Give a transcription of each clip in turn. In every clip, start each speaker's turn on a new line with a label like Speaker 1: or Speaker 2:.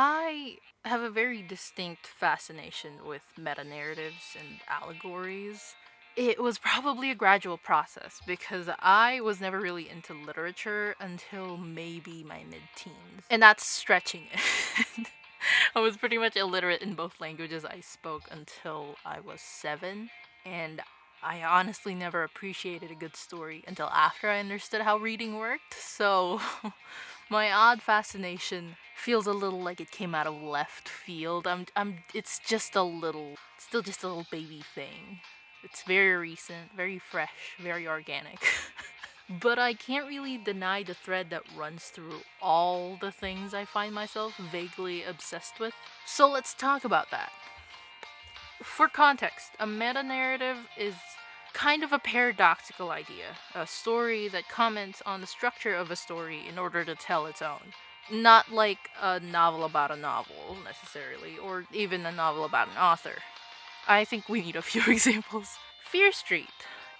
Speaker 1: I have a very distinct fascination with meta narratives and allegories. It was probably a gradual process because I was never really into literature until maybe my mid teens. And that's stretching it. I was pretty much illiterate in both languages I spoke until I was seven, and I honestly never appreciated a good story until after I understood how reading worked, so my odd fascination feels a little like it came out of left field. I'm I'm it's just a little still just a little baby thing. It's very recent, very fresh, very organic. but I can't really deny the thread that runs through all the things I find myself vaguely obsessed with. So let's talk about that. For context, a meta narrative is kind of a paradoxical idea, a story that comments on the structure of a story in order to tell its own. Not like a novel about a novel, necessarily, or even a novel about an author. I think we need a few examples. Fear Street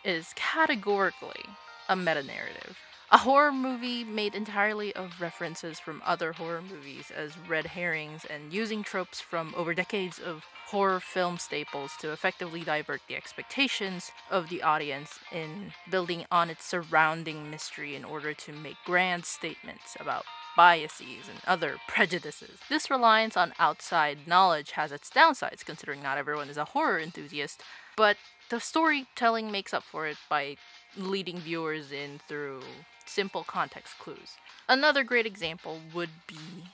Speaker 1: is categorically a meta narrative. A horror movie made entirely of references from other horror movies as red herrings and using tropes from over decades of horror film staples to effectively divert the expectations of the audience in building on its surrounding mystery in order to make grand statements about biases and other prejudices. This reliance on outside knowledge has its downsides, considering not everyone is a horror enthusiast, but the storytelling makes up for it by leading viewers in through simple context clues. Another great example would be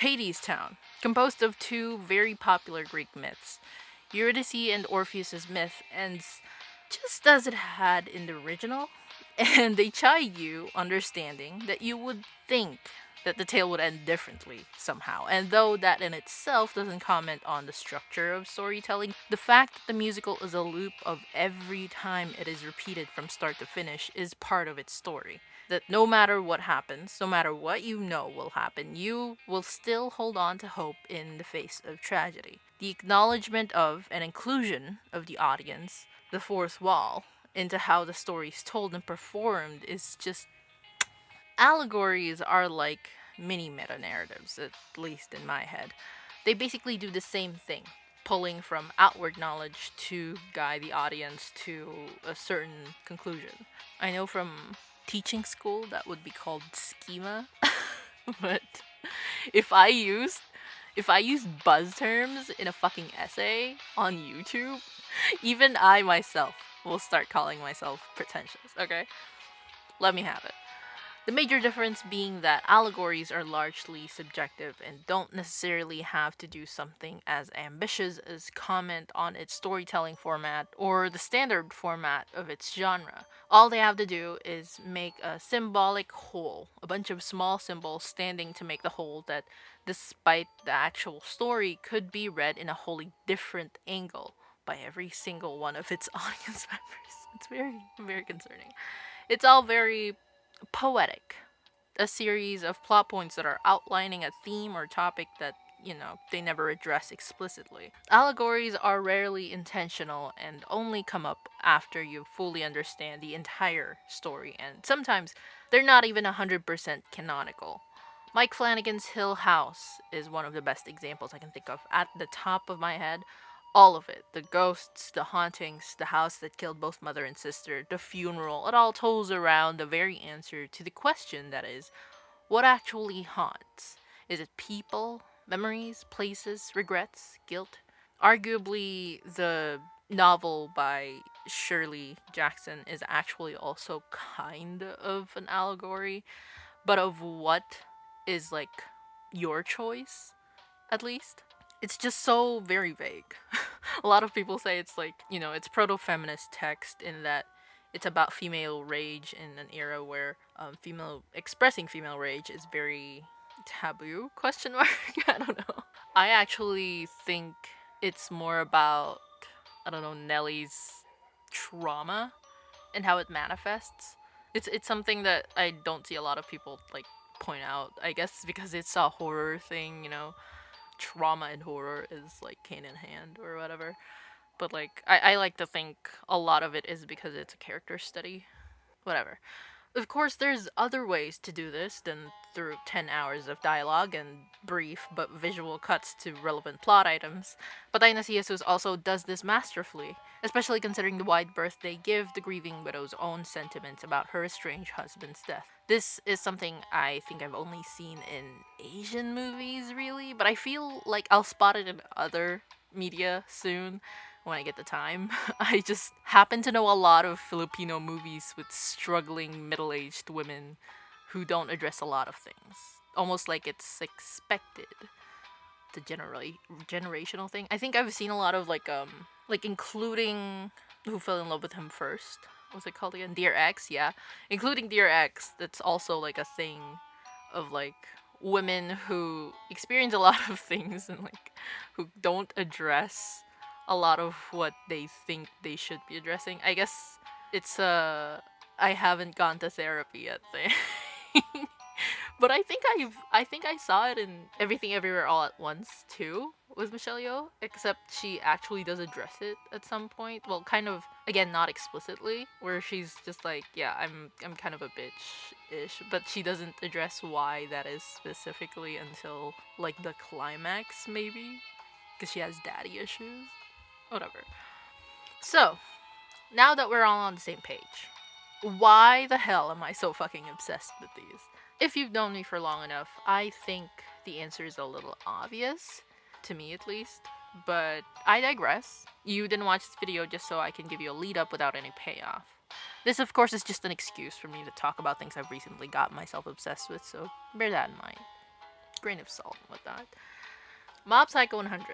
Speaker 1: Hadestown, composed of two very popular Greek myths. Eurydice and Orpheus's myth ends just as it had in the original, and they chide you understanding that you would think that the tale would end differently somehow. And though that in itself doesn't comment on the structure of storytelling, the fact that the musical is a loop of every time it is repeated from start to finish is part of its story. That no matter what happens, no matter what you know will happen, you will still hold on to hope in the face of tragedy. The acknowledgement of and inclusion of the audience, the fourth wall, into how the story is told and performed is just allegories are like mini meta narratives, at least in my head. They basically do the same thing, pulling from outward knowledge to guide the audience to a certain conclusion. I know from teaching school that would be called schema, but if I used if I use buzz terms in a fucking essay on YouTube, even I myself will start calling myself pretentious, okay? Let me have it. The major difference being that allegories are largely subjective and don't necessarily have to do something as ambitious as comment on its storytelling format or the standard format of its genre. All they have to do is make a symbolic whole, a bunch of small symbols standing to make the whole that, despite the actual story, could be read in a wholly different angle by every single one of its audience members. It's very, very concerning. It's all very poetic, a series of plot points that are outlining a theme or topic that you know, they never address explicitly. Allegories are rarely intentional and only come up after you fully understand the entire story, and sometimes they're not even 100% canonical. Mike Flanagan's Hill House is one of the best examples I can think of at the top of my head all of it the ghosts, the hauntings, the house that killed both mother and sister, the funeral it all tolls around the very answer to the question that is, what actually haunts? Is it people, memories, places, regrets, guilt? Arguably, the novel by Shirley Jackson is actually also kind of an allegory, but of what is like your choice, at least it's just so very vague. a lot of people say it's like, you know, it's proto feminist text in that it's about female rage in an era where um, female expressing female rage is very taboo question mark? I don't know. I actually think it's more about i don't know nellie's trauma and how it manifests. It's it's something that i don't see a lot of people like point out i guess because it's a horror thing you know trauma and horror is like cane in hand or whatever. But like I, I like to think a lot of it is because it's a character study. Whatever. Of course, there's other ways to do this than through 10 hours of dialogue and brief but visual cuts to relevant plot items, but Dionysius also does this masterfully, especially considering the wide berth they give the grieving widow's own sentiments about her estranged husband's death. This is something I think I've only seen in Asian movies, really, but I feel like I'll spot it in other media soon when I get the time. I just happen to know a lot of Filipino movies with struggling middle aged women who don't address a lot of things. Almost like it's expected. The generally generational thing. I think I've seen a lot of like um like including who fell in love with him first. What's it called again? Dear Ex, yeah. Including Dear Ex, that's also like a thing of like women who experience a lot of things and like who don't address a lot of what they think they should be addressing. I guess it's uh I haven't gone to therapy yet thing. But I think I've I think I saw it in Everything Everywhere All at Once too with Michelle Yeoh, except she actually does address it at some point. Well, kind of again not explicitly, where she's just like, yeah, I'm I'm kind of a bitch ish, but she doesn't address why that is specifically until like the climax maybe, because she has daddy issues. Whatever. So, now that we're all on the same page, why the hell am I so fucking obsessed with these? If you've known me for long enough, I think the answer is a little obvious, to me at least, but I digress. You didn't watch this video just so I can give you a lead up without any payoff. This, of course, is just an excuse for me to talk about things I've recently got myself obsessed with, so bear that in mind. Grain of salt with that. Mob Psycho 100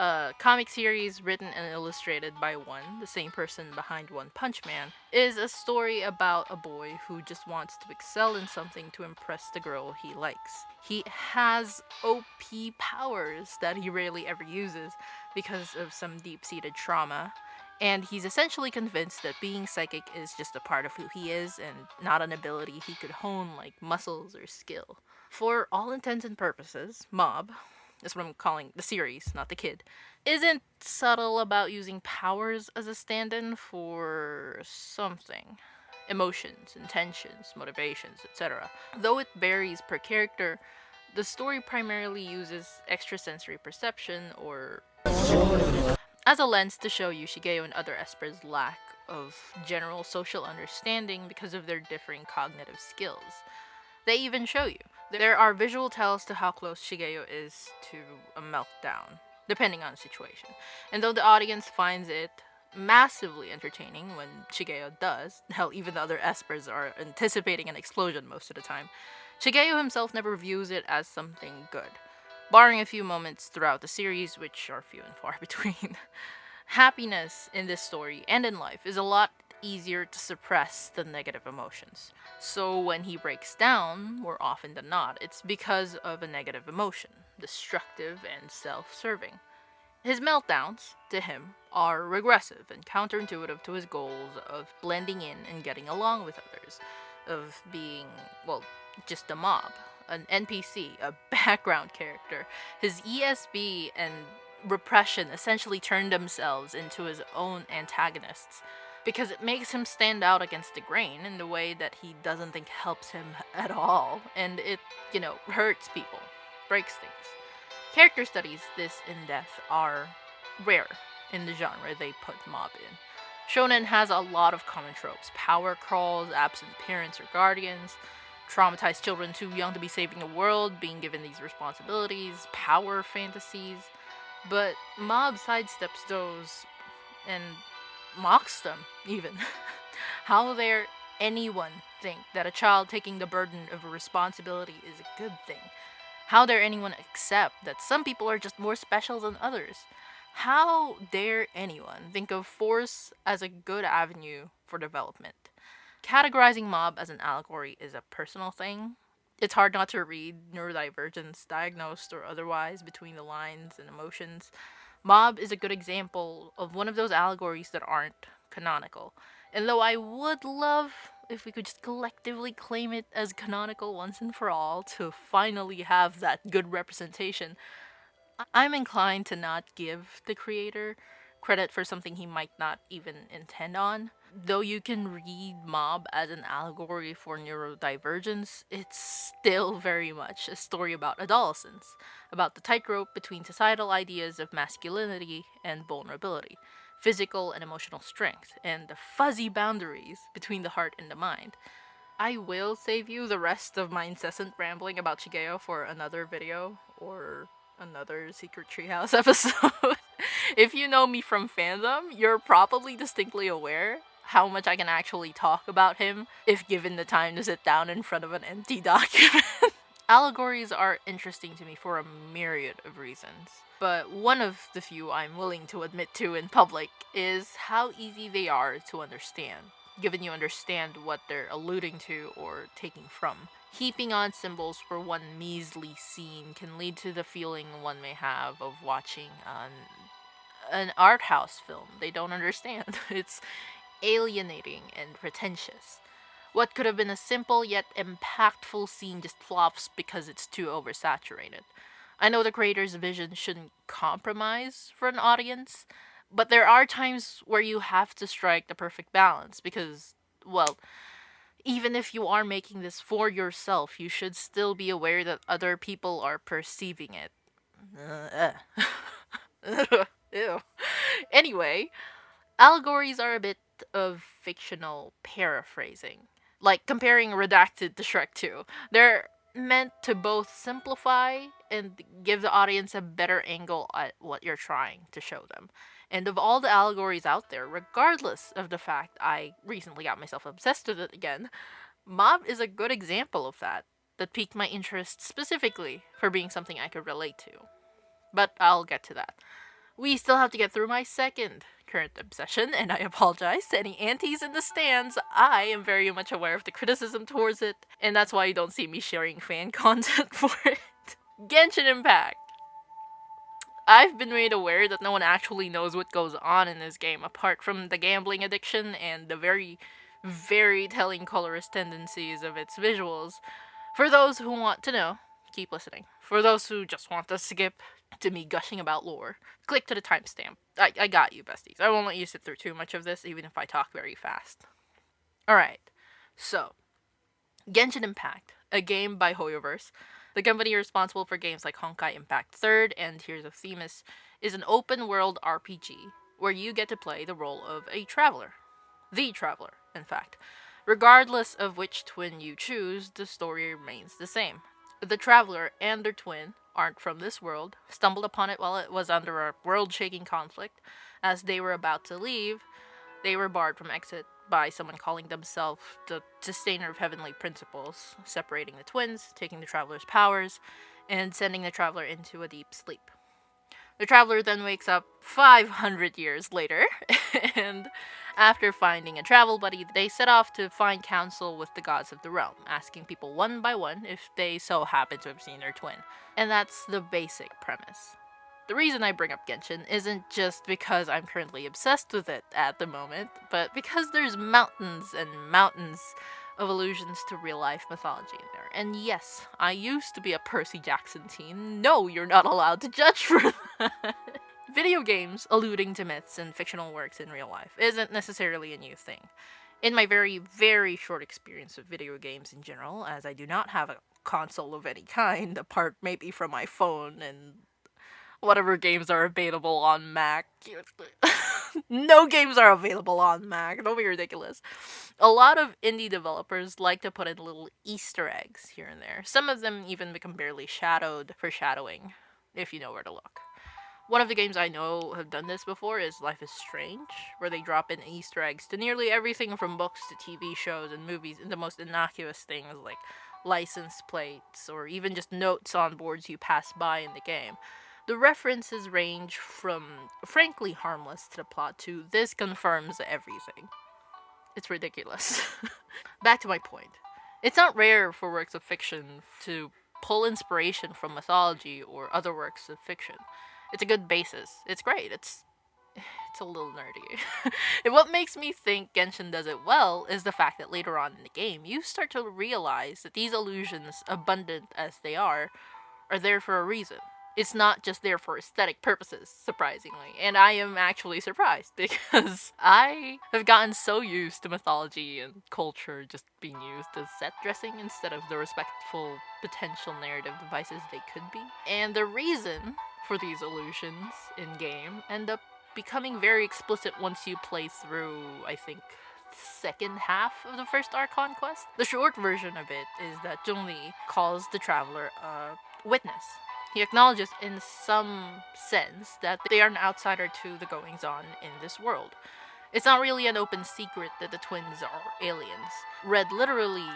Speaker 1: a comic series written and illustrated by one, the same person behind One Punch Man, is a story about a boy who just wants to excel in something to impress the girl he likes. He has OP powers that he rarely ever uses because of some deep seated trauma. And he's essentially convinced that being psychic is just a part of who he is and not an ability he could hone like muscles or skill. For all intents and purposes, Mob, that's what I'm calling the series, not the kid, isn't subtle about using powers as a stand in for something emotions, intentions, motivations, etc. Though it varies per character, the story primarily uses extrasensory perception or as a lens to show you Shigeo and other espers' lack of general social understanding because of their differing cognitive skills. They even show you there are visual tells to how close Shigeo is to a meltdown, depending on the situation. And though the audience finds it massively entertaining when Shigeo does, hell, even the other espers are anticipating an explosion most of the time, Shigeo himself never views it as something good, barring a few moments throughout the series, which are few and far between. Happiness in this story and in life is a lot easier to suppress the negative emotions. So when he breaks down, more often than not, it's because of a negative emotion, destructive and self serving. His meltdowns, to him, are regressive and counterintuitive to his goals of blending in and getting along with others, of being, well, just a mob, an NPC, a background character. His ESP and repression essentially turned themselves into his own antagonists because it makes him stand out against the grain in the way that he doesn't think helps him at all, and it, you know, hurts people, breaks things. Character studies this in depth are rare in the genre they put mob in. Shonen has a lot of common tropes power crawls, absent parents or guardians, traumatized children too young to be saving the world, being given these responsibilities, power fantasies. But Mob sidesteps those and mocks them, even. How dare anyone think that a child taking the burden of a responsibility is a good thing? How dare anyone accept that some people are just more special than others? How dare anyone think of force as a good avenue for development? Categorizing mob as an allegory is a personal thing. It's hard not to read neurodivergence, diagnosed or otherwise, between the lines and emotions. Mob is a good example of one of those allegories that aren't canonical. And though I would love if we could just collectively claim it as canonical once and for all to finally have that good representation, I'm inclined to not give the creator credit for something he might not even intend on. Though you can read Mob as an allegory for neurodivergence, it's still very much a story about adolescence, about the tightrope between societal ideas of masculinity and vulnerability, physical and emotional strength, and the fuzzy boundaries between the heart and the mind. I will save you the rest of my incessant rambling about Shigeo for another video or another Secret Treehouse episode. if you know me from fandom, you're probably distinctly aware how much I can actually talk about him if given the time to sit down in front of an empty document. Allegories are interesting to me for a myriad of reasons, but one of the few I'm willing to admit to in public is how easy they are to understand, given you understand what they're alluding to or taking from. Heaping on symbols for one measly scene can lead to the feeling one may have of watching an, an art house film they don't understand. It's alienating and pretentious. What could have been a simple yet impactful scene just flops because it's too oversaturated. I know the creator's vision shouldn't compromise for an audience, but there are times where you have to strike the perfect balance because, well, even if you are making this for yourself, you should still be aware that other people are perceiving it. Uh, Ew. Anyway, allegories are a bit of fictional paraphrasing, like comparing Redacted to Shrek 2. They're meant to both simplify and give the audience a better angle at what you're trying to show them. And of all the allegories out there, regardless of the fact I recently got myself obsessed with it again, Mob is a good example of that, that piqued my interest specifically for being something I could relate to. But I'll get to that. We still have to get through my second current obsession, and I apologize to any aunties in the stands. I am very much aware of the criticism towards it, and that's why you don't see me sharing fan content for it. Genshin Impact. I've been made aware that no one actually knows what goes on in this game apart from the gambling addiction and the very, very telling colorist tendencies of its visuals. For those who want to know, keep listening. For those who just want to skip to me gushing about lore, click to the timestamp. I, I got you, besties. I won't let you sit through too much of this, even if I talk very fast. Alright, so Genshin Impact, a game by Hoyoverse, the company responsible for games like Honkai Impact 3rd and Tears of Themis, is an open world RPG where you get to play the role of a traveler. The traveler, in fact. Regardless of which twin you choose, the story remains the same. The traveler and their twin aren't from this world, stumbled upon it while it was under a world shaking conflict. As they were about to leave, they were barred from exit by someone calling themselves the sustainer of heavenly principles, separating the twins, taking the traveler's powers, and sending the traveler into a deep sleep. The traveler then wakes up 500 years later, and after finding a travel buddy, they set off to find counsel with the gods of the realm, asking people one by one if they so happen to have seen their twin. And that's the basic premise. The reason I bring up Genshin isn't just because I'm currently obsessed with it at the moment, but because there's mountains and mountains of allusions to real life mythology in there. And yes, I used to be a Percy Jackson teen. No, you're not allowed to judge for that. Video games alluding to myths and fictional works in real life isn't necessarily a new thing. In my very, very short experience of video games in general, as I do not have a console of any kind, apart maybe from my phone and whatever games are available on Mac. no games are available on Mac. Don't be ridiculous. A lot of indie developers like to put in little Easter eggs here and there. Some of them even become barely shadowed, for shadowing, if you know where to look. One of the games I know have done this before is Life is Strange, where they drop in Easter eggs to nearly everything from books to TV shows and movies, and the most innocuous things like license plates or even just notes on boards you pass by in the game. The references range from frankly harmless to the plot to this confirms everything. It's ridiculous. Back to my point. It's not rare for works of fiction to pull inspiration from mythology or other works of fiction. It's a good basis. It's great. It's it's a little nerdy. and what makes me think Genshin does it well is the fact that later on in the game, you start to realize that these illusions, abundant as they are, are there for a reason. It's not just there for aesthetic purposes, surprisingly. And I am actually surprised because I have gotten so used to mythology and culture just being used as set dressing instead of the respectful potential narrative devices they could be. And the reason for these illusions in game end up becoming very explicit once you play through, I think, second half of the first Archon quest. The short version of it is that Zhongli calls the traveler a witness. He acknowledges in some sense that they are an outsider to the goings on in this world. It's not really an open secret that the twins are aliens. Read literally,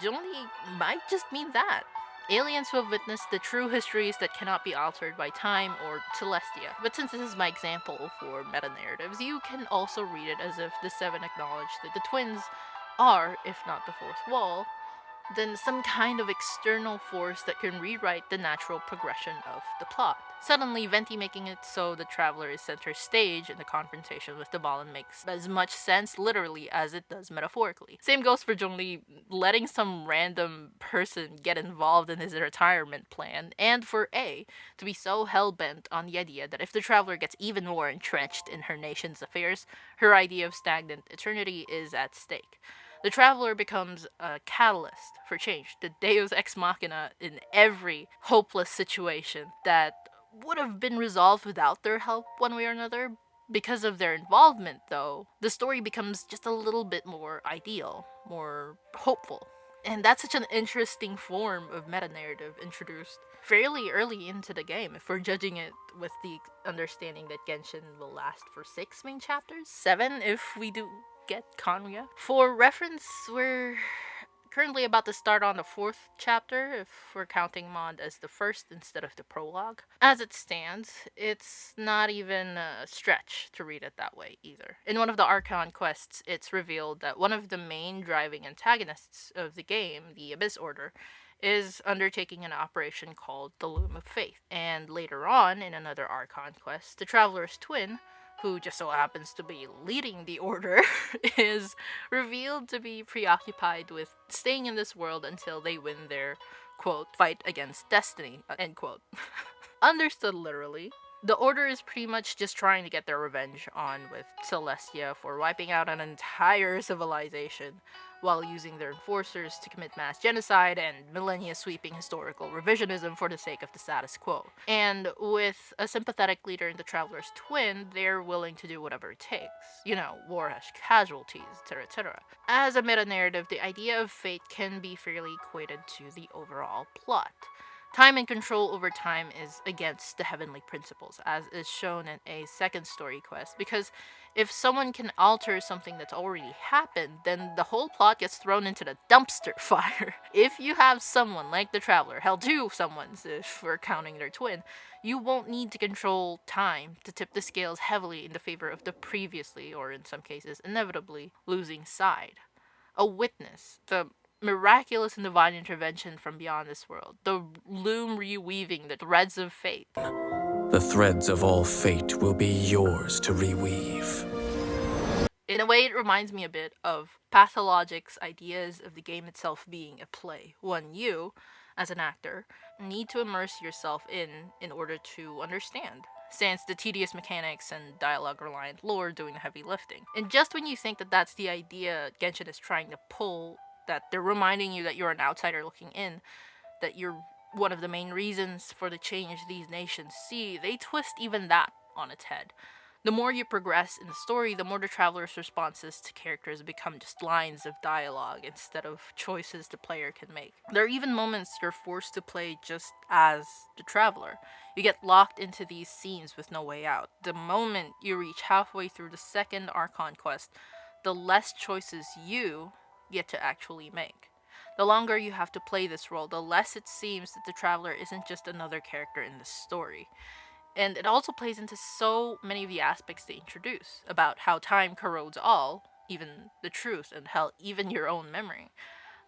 Speaker 1: Zhongli might just mean that. Aliens who have witnessed the true histories that cannot be altered by time or Celestia. But since this is my example for meta-narratives, you can also read it as if the Seven acknowledge that the twins are, if not the fourth wall, then some kind of external force that can rewrite the natural progression of the plot. Suddenly, Venti making it so the traveler is center stage in the confrontation with Dvalin makes as much sense literally as it does metaphorically. Same goes for Zhongli letting some random person get involved in his retirement plan, and for Ei to be so hell-bent on the idea that if the traveler gets even more entrenched in her nation's affairs, her idea of stagnant eternity is at stake. The traveler becomes a catalyst for change, the deus ex machina in every hopeless situation that would have been resolved without their help one way or another. Because of their involvement, though, the story becomes just a little bit more ideal, more hopeful. And that's such an interesting form of meta narrative introduced fairly early into the game, if we're judging it with the understanding that Genshin will last for six main chapters. Seven if we do get Khaenri'ah. For reference, we're currently about to start on the fourth chapter if we're counting Mond as the first instead of the prologue. As it stands, it's not even a stretch to read it that way either. In one of the Archon quests, it's revealed that one of the main driving antagonists of the game, the Abyss Order, is undertaking an operation called the Loom of Fate. And later on, in another Archon quest, the Traveler's twin, who just so happens to be leading the order, is revealed to be preoccupied with staying in this world until they win their, quote, fight against destiny, end quote. Understood literally. The Order is pretty much just trying to get their revenge on with Celestia for wiping out an entire civilization while using their enforcers to commit mass genocide and millennia sweeping historical revisionism for the sake of the status quo. And with a sympathetic leader in the Traveler's Twin, they're willing to do whatever it takes. You know, war has casualties, etc., etc. As a meta narrative, the idea of fate can be fairly equated to the overall plot. Time and control over time is against the heavenly principles, as is shown in a second story quest, because if someone can alter something that's already happened, then the whole plot gets thrown into the dumpster fire. if you have someone like the Traveler, hell two someone's uh, if we're counting their twin, you won't need to control time to tip the scales heavily in the favor of the previously, or in some cases inevitably, losing side. A witness, the miraculous and divine intervention from beyond this world, the loom reweaving the threads of fate.
Speaker 2: The threads of all fate will be yours to reweave.
Speaker 1: In a way, it reminds me a bit of Pathologic's ideas of the game itself being a play. One you, as an actor, need to immerse yourself in in order to understand sans the tedious mechanics and dialogue-reliant lore doing the heavy lifting. And just when you think that that's the idea Genshin is trying to pull that they're reminding you that you're an outsider looking in, that you're one of the main reasons for the change these nations see, they twist even that on its head. The more you progress in the story, the more the traveler's responses to characters become just lines of dialogue instead of choices the player can make. There are even moments you're forced to play just as the traveler. You get locked into these scenes with no way out. The moment you reach halfway through the second Archon quest, the less choices you, get to actually make. The longer you have to play this role, the less it seems that the Traveler isn't just another character in the story. And it also plays into so many of the aspects they introduce about how time corrodes all, even the truth, and hell, even your own memory.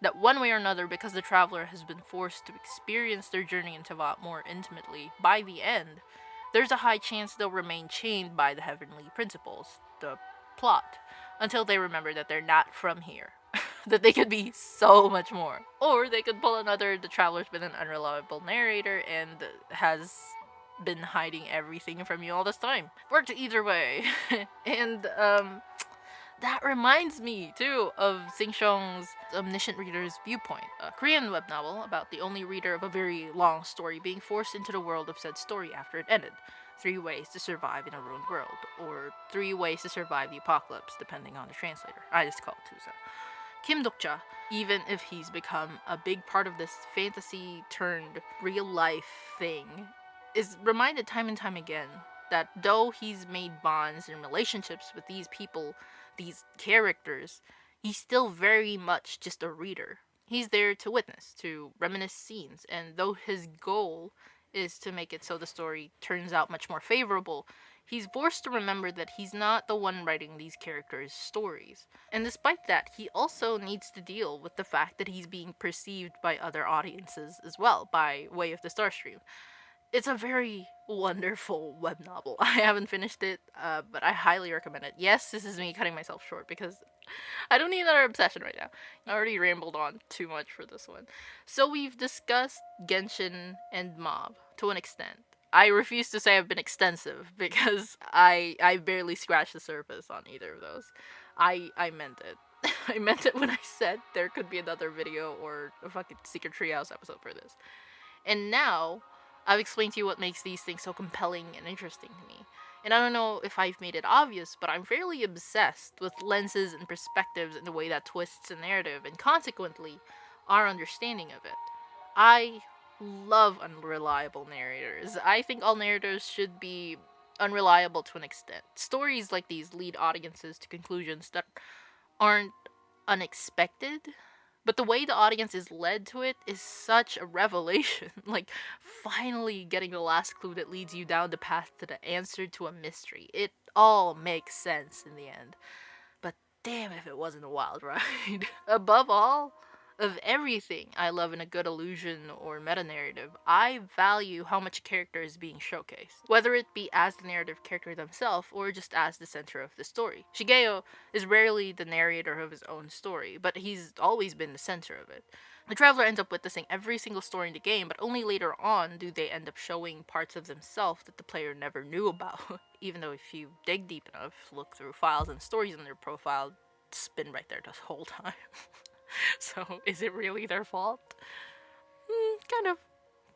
Speaker 1: That one way or another, because the Traveler has been forced to experience their journey into Teyvat more intimately, by the end, there's a high chance they'll remain chained by the heavenly principles, the plot, until they remember that they're not from here that they could be so much more. Or they could pull another The Traveler's been an unreliable narrator and has been hiding everything from you all this time. Worked either way. and um that reminds me too of Sheng's Omniscient Reader's Viewpoint, a Korean web novel about the only reader of a very long story being forced into the world of said story after it ended. Three ways to survive in a ruined world, or three ways to survive the apocalypse, depending on the translator. I just call it Tusa. Kim Dokja, even if he's become a big part of this fantasy turned real life thing, is reminded time and time again that though he's made bonds and relationships with these people, these characters, he's still very much just a reader. He's there to witness, to reminisce scenes, and though his goal is to make it so the story turns out much more favorable, he's forced to remember that he's not the one writing these characters' stories. And despite that, he also needs to deal with the fact that he's being perceived by other audiences as well, by way of the Starstream it's a very wonderful web novel. I haven't finished it, uh, but I highly recommend it. Yes, this is me cutting myself short because I don't need another obsession right now. I already rambled on too much for this one. So we've discussed Genshin and Mob to an extent. I refuse to say I've been extensive because I I barely scratched the surface on either of those. I I meant it. I meant it when I said there could be another video or a fucking Secret Treehouse episode for this. And now I've explained to you what makes these things so compelling and interesting to me. And I don't know if I've made it obvious, but I'm fairly obsessed with lenses and perspectives and the way that twists a narrative, and consequently, our understanding of it. I love unreliable narrators. I think all narrators should be unreliable to an extent. Stories like these lead audiences to conclusions that aren't unexpected, but the way the audience is led to it is such a revelation. like, finally getting the last clue that leads you down the path to the answer to a mystery. It all makes sense in the end. But damn if it wasn't a wild ride. Above all, of everything I love in a good illusion or meta narrative, I value how much character is being showcased, whether it be as the narrative character themselves or just as the center of the story. Shigeo is rarely the narrator of his own story, but he's always been the center of it. The traveler ends up witnessing every single story in the game, but only later on do they end up showing parts of themselves that the player never knew about. Even though if you dig deep enough, look through files and stories in their profile, it's been right there this whole time. so is it really their fault? Mm, kind of.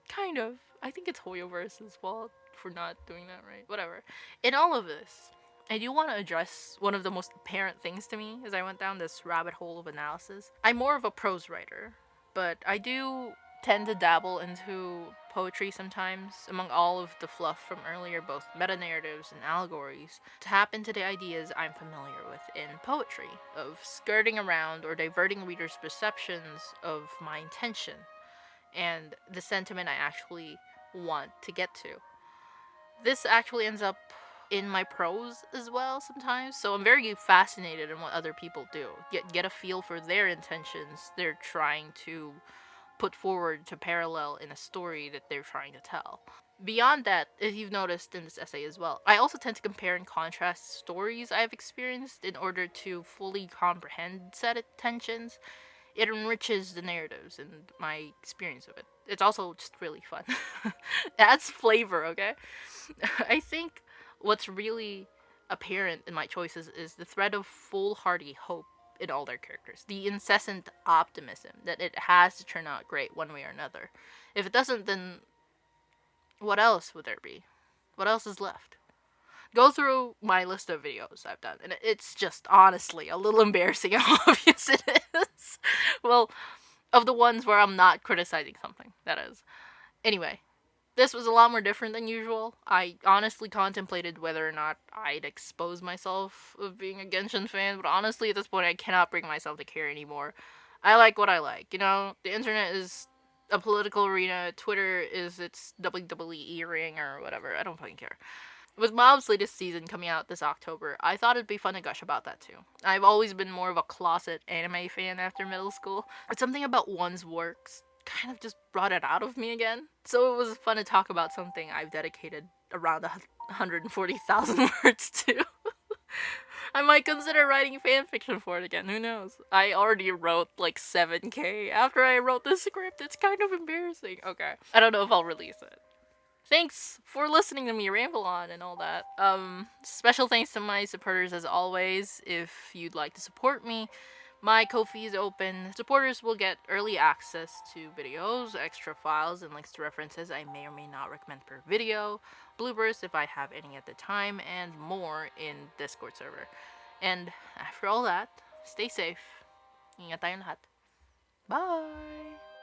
Speaker 1: Kind of. I think it's Hoyoverse's fault for not doing that right. Whatever. In all of this, I do want to address one of the most apparent things to me as I went down this rabbit hole of analysis. I'm more of a prose writer, but I do tend to dabble into poetry sometimes, among all of the fluff from earlier, both meta narratives and allegories, to tap into the ideas I'm familiar with in poetry, of skirting around or diverting readers' perceptions of my intention and the sentiment I actually want to get to. This actually ends up in my prose as well sometimes, so I'm very fascinated in what other people do. Get get a feel for their intentions they're trying to put forward to parallel in a story that they're trying to tell. Beyond that, if you've noticed in this essay as well, I also tend to compare and contrast stories I've experienced in order to fully comprehend said tensions. It enriches the narratives and my experience of it. It's also just really fun. adds flavor, okay? I think what's really apparent in my choices is the thread of foolhardy hope in all their characters. The incessant optimism that it has to turn out great one way or another. If it doesn't, then what else would there be? What else is left? Go through my list of videos I've done, and it's just honestly a little embarrassing how obvious it is. well, of the ones where I'm not criticizing something, that is. Anyway, this was a lot more different than usual. I honestly contemplated whether or not I'd expose myself of being a Genshin fan, but honestly at this point I cannot bring myself to care anymore. I like what I like, you know? The internet is a political arena, Twitter is its WWE ring or whatever. I don't fucking care. With Mob's latest season coming out this October, I thought it'd be fun to gush about that too. I've always been more of a closet anime fan after middle school. It's something about one's works kind of just brought it out of me again. So it was fun to talk about something I've dedicated around 140,000 words to. I might consider writing fanfiction for it again, who knows? I already wrote like 7k after I wrote this script, it's kind of embarrassing. Okay. I don't know if I'll release it. thanks for listening to me ramble on and all that. Um, special thanks to my supporters as always. If you'd like to support me, my Ko-fi is open. Supporters will get early access to videos, extra files, and links to references I may or may not recommend per video, bloopers if I have any at the time, and more in Discord server. And after all that, stay safe. Ingat tayong lahat. Bye!